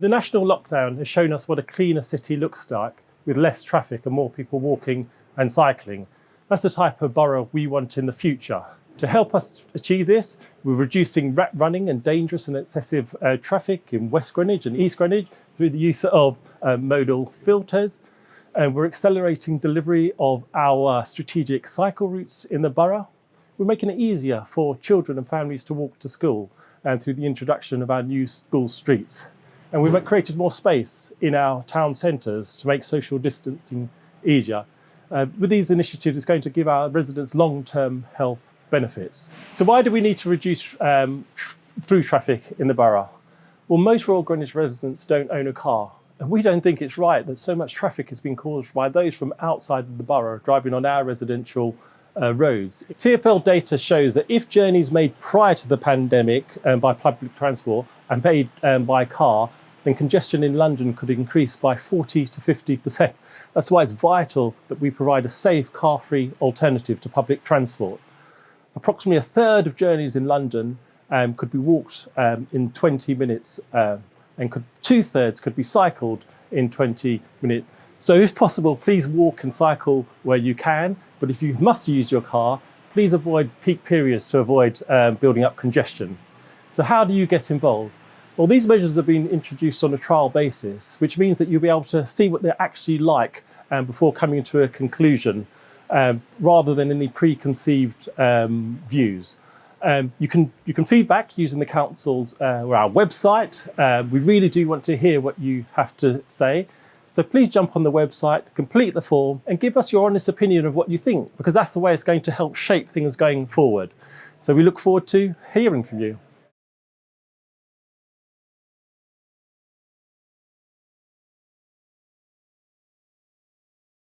The national lockdown has shown us what a cleaner city looks like with less traffic and more people walking and cycling. That's the type of borough we want in the future. To help us achieve this, we're reducing rat running and dangerous and excessive uh, traffic in West Greenwich and East Greenwich through the use of uh, modal filters. And we're accelerating delivery of our strategic cycle routes in the borough. We're making it easier for children and families to walk to school and through the introduction of our new school streets. And we've created more space in our town centres to make social distancing easier. Uh, with these initiatives, it's going to give our residents long-term health benefits. So why do we need to reduce um, through traffic in the borough? Well, most Royal Greenwich residents don't own a car. And we don't think it's right that so much traffic has been caused by those from outside the borough driving on our residential uh, roads. TfL data shows that if journeys made prior to the pandemic um, by public transport and made um, by car, then congestion in London could increase by 40 to 50%. That's why it's vital that we provide a safe, car-free alternative to public transport. Approximately a third of journeys in London um, could be walked um, in 20 minutes uh, and could, two thirds could be cycled in 20 minutes. So if possible, please walk and cycle where you can, but if you must use your car, please avoid peak periods to avoid um, building up congestion. So how do you get involved? Well, these measures have been introduced on a trial basis, which means that you'll be able to see what they're actually like um, before coming to a conclusion, um, rather than any preconceived um, views. Um, you can you can feedback using the council's uh, or our website. Uh, we really do want to hear what you have to say. So please jump on the website, complete the form and give us your honest opinion of what you think, because that's the way it's going to help shape things going forward. So we look forward to hearing from you.